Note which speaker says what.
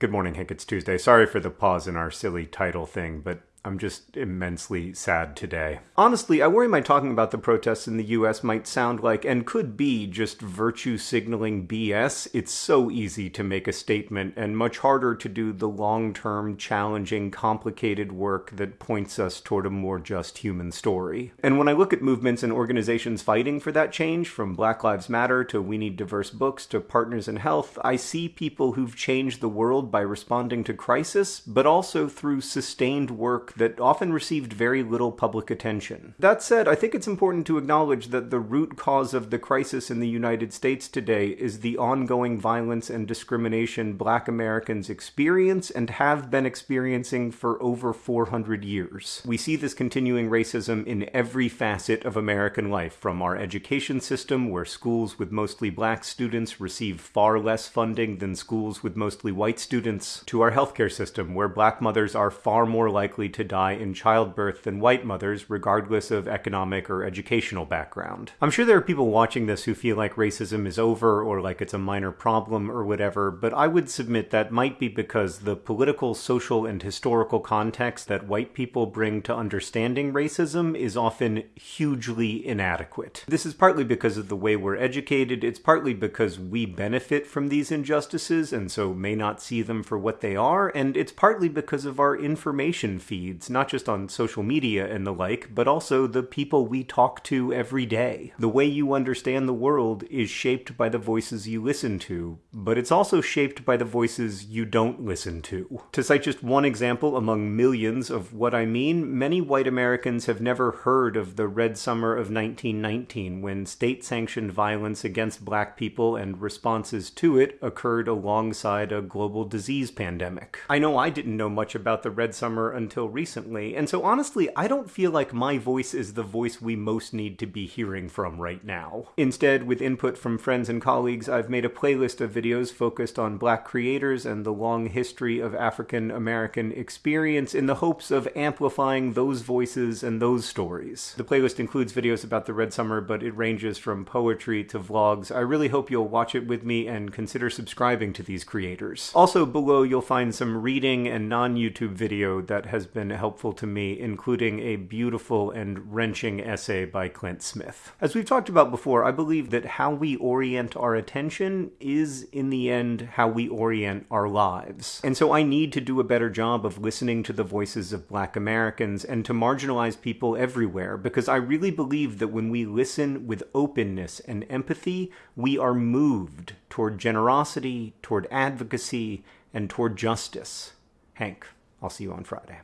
Speaker 1: Good morning, Hank. It's Tuesday. Sorry for the pause in our silly title thing, but I'm just immensely sad today. Honestly, I worry my talking about the protests in the US might sound like, and could be, just virtue signaling BS. It's so easy to make a statement, and much harder to do the long term, challenging, complicated work that points us toward a more just human story. And when I look at movements and organizations fighting for that change, from Black Lives Matter to We Need Diverse Books to Partners in Health, I see people who've changed the world by responding to crisis, but also through sustained work that often received very little public attention. That said, I think it's important to acknowledge that the root cause of the crisis in the United States today is the ongoing violence and discrimination black Americans experience and have been experiencing for over 400 years. We see this continuing racism in every facet of American life, from our education system, where schools with mostly black students receive far less funding than schools with mostly white students, to our healthcare system, where black mothers are far more likely to to die in childbirth than white mothers, regardless of economic or educational background. I'm sure there are people watching this who feel like racism is over or like it's a minor problem or whatever, but I would submit that might be because the political, social, and historical context that white people bring to understanding racism is often hugely inadequate. This is partly because of the way we're educated, it's partly because we benefit from these injustices and so may not see them for what they are, and it's partly because of our information feed feeds, not just on social media and the like, but also the people we talk to every day. The way you understand the world is shaped by the voices you listen to, but it's also shaped by the voices you don't listen to. To cite just one example among millions of what I mean, many white Americans have never heard of the Red Summer of 1919 when state sanctioned violence against black people and responses to it occurred alongside a global disease pandemic. I know I didn't know much about the Red Summer until recently, and so honestly, I don't feel like my voice is the voice we most need to be hearing from right now. Instead, with input from friends and colleagues, I've made a playlist of videos focused on black creators and the long history of African American experience in the hopes of amplifying those voices and those stories. The playlist includes videos about the Red Summer, but it ranges from poetry to vlogs. I really hope you'll watch it with me and consider subscribing to these creators. Also below, you'll find some reading and non-YouTube video that has been helpful to me, including a beautiful and wrenching essay by Clint Smith. As we've talked about before, I believe that how we orient our attention is, in the end, how we orient our lives. And so I need to do a better job of listening to the voices of black Americans and to marginalize people everywhere, because I really believe that when we listen with openness and empathy, we are moved toward generosity, toward advocacy, and toward justice. Hank, I'll see you on Friday.